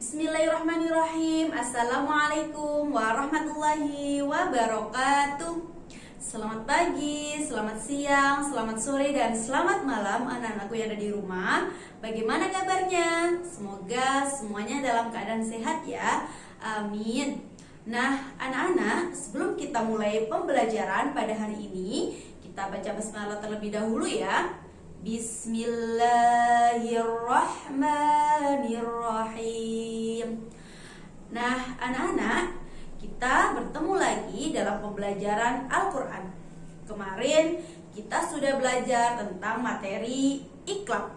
Bismillahirrahmanirrahim. Assalamualaikum warahmatullahi wabarakatuh. Selamat pagi, selamat siang, selamat sore, dan selamat malam anak-anakku yang ada di rumah. Bagaimana kabarnya? Semoga semuanya dalam keadaan sehat ya. Amin. Nah anak-anak sebelum kita mulai pembelajaran pada hari ini Kita baca basmalah terlebih dahulu ya Bismillahirrahmanirrahim. Nah, anak-anak, kita bertemu lagi dalam pembelajaran Al-Qur'an. Kemarin kita sudah belajar tentang materi ikhlaq.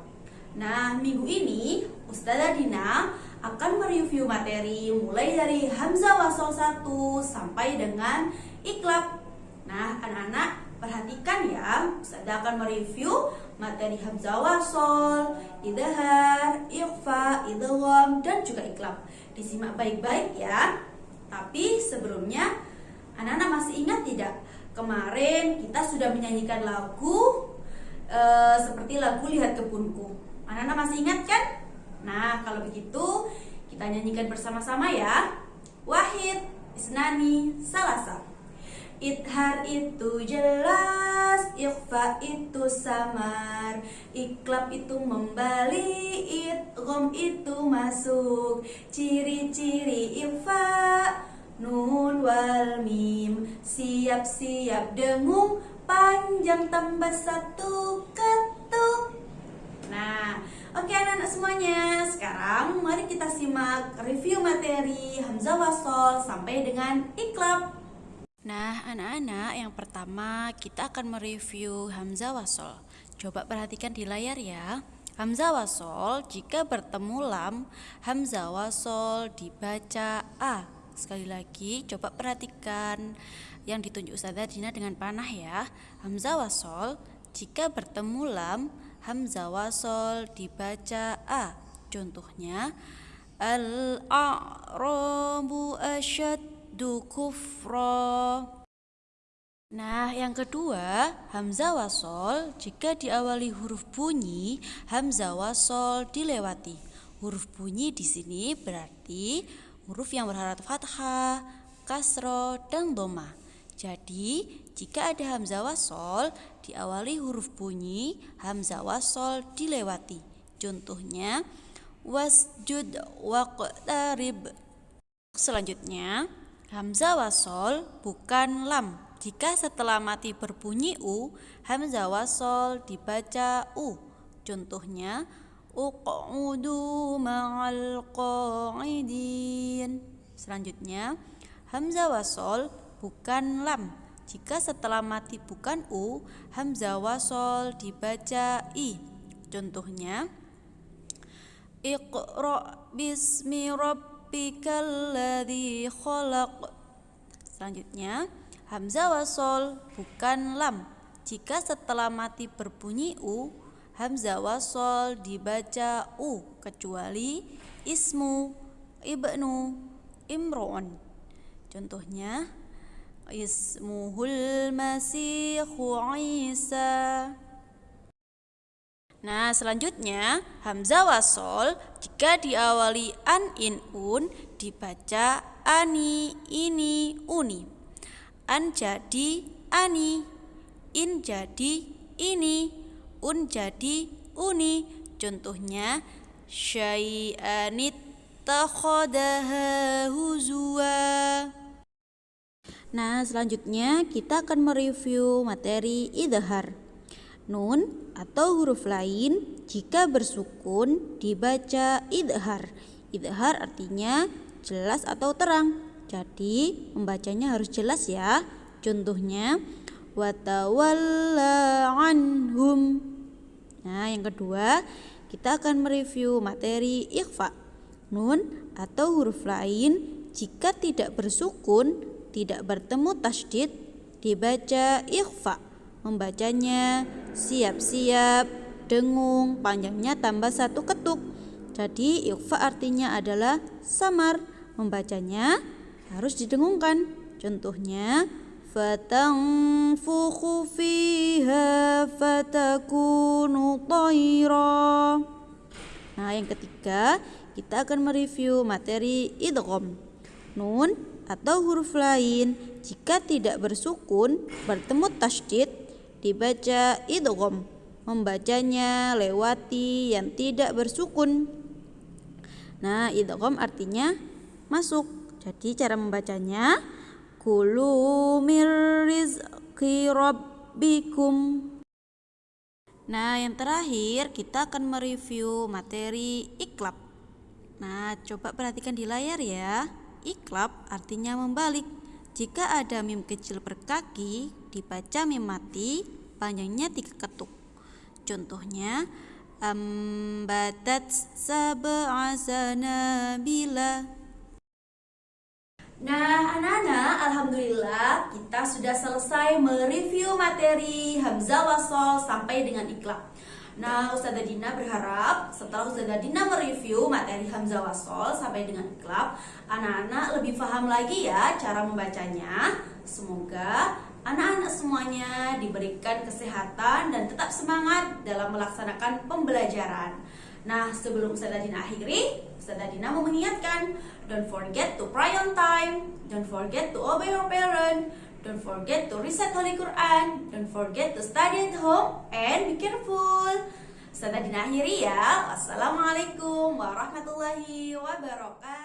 Nah, minggu ini Ustazah Dina akan mereview materi mulai dari Hamzah Wasol 1 sampai dengan ikhlaq. Nah, anak-anak perhatikan ya, Ustazah akan mereview materi hamzah wasol, idhar, ikhfa, idgham dan juga iklab. Disimak baik-baik ya. Tapi sebelumnya anak-anak masih ingat tidak? Kemarin kita sudah menyanyikan lagu e, seperti lagu Lihat Kebunku. Anak-anak masih ingat kan? Nah, kalau begitu kita nyanyikan bersama-sama ya. Wahid, Isnani, Salasa. Ithar itu jelas, ikhfa itu samar. Iklab itu membalik, idgham itu masuk. Ciri-ciri ikhfa, nun wal mim. Siap-siap dengung, panjang tambah satu ketuk. Nah, oke anak-anak semuanya Sekarang mari kita simak review materi Hamzah Wasol sampai dengan iklab Nah, anak-anak, yang pertama kita akan mereview Hamzah Wasol. Coba perhatikan di layar ya. Hamzah Wasol jika bertemu lam, Hamzah Wasol dibaca A. Sekali lagi, coba perhatikan yang ditunjuk Ustazah Dina dengan panah ya. Hamzah Wasol jika bertemu lam, Hamzah Wasol dibaca A. Contohnya, Al-a'rabu asyad du kufra. Nah, yang kedua, hamzah wasol jika diawali huruf bunyi, hamzah wasol dilewati. Huruf bunyi di sini berarti huruf yang berharat fathah, kasro, dan doma. Jadi, jika ada hamzah wasol diawali huruf bunyi, hamzah wasol dilewati. Contohnya, wasjud waqtarib. Selanjutnya, Hamzah wasol bukan lam. Jika setelah mati berbunyi u, hamzah wasol dibaca u. Contohnya, uq'udu ma'al qa'idin. Selanjutnya, hamzah wasol bukan lam. Jika setelah mati bukan u, hamzah wasol dibaca i. Contohnya, Iqra bismi rabb rabbikal ladzi khalaq. Selanjutnya, hamzah wasol bukan lam. Jika setelah mati berbunyi u, hamzah wasol dibaca u kecuali ismu, ibnu, imron. Contohnya, ismuhul masihu Isa. Nah, selanjutnya hamzah wasol jika diawali an in un dibaca ani, ini, uni. An jadi ani, in jadi ini, un jadi uni. Contohnya syai'anit takhadaha huzwa. Nah, selanjutnya kita akan mereview materi idhar. Nun atau huruf lain jika bersukun dibaca idhar. Idhar artinya jelas atau terang. Jadi membacanya harus jelas ya. Contohnya watawalla anhum. Nah, yang kedua, kita akan mereview materi ikhfa. Nun atau huruf lain jika tidak bersukun, tidak bertemu tasdid dibaca ikhfa. Membacanya siap-siap, dengung, panjangnya tambah satu ketuk. Jadi yukfa artinya adalah samar. Membacanya harus didengungkan. Contohnya fatanfukhu fiha fatakunu tayra. Nah, yang ketiga, kita akan mereview materi idgham. Nun atau huruf lain jika tidak bersukun bertemu tasydid dibaca idgham. Membacanya lewati yang tidak bersukun. Nah, idgham artinya masuk. Jadi cara membacanya kulu mir rizqi rabbikum. Nah, yang terakhir kita akan mereview materi iklab. Nah, coba perhatikan di layar ya. Iklab artinya membalik. Jika ada mim kecil per kaki, dibaca mim mati, panjangnya tiga ketuk. Contohnya, ambatat sab'a sanabila. Nah, anak-anak, alhamdulillah kita sudah selesai mereview materi Hamzah Wasol sampai dengan ikhlak. Nah, Ustazah Dina berharap setelah Ustazah Dina mereview materi Hamzah Wasol sampai dengan ikhlak, anak-anak lebih paham lagi ya cara membacanya. Semoga anak-anak semuanya diberikan kesehatan dan tetap semangat dalam melaksanakan pembelajaran. Nah, sebelum Ustazah Dina akhiri, Ustazah Dina mau mengingatkan, don't forget to pray on time, don't forget to obey your parent, don't forget to recite Holy Quran, don't forget to study at home, and be careful. Ustazah Dina akhiri ya. Wassalamualaikum warahmatullahi wabarakatuh.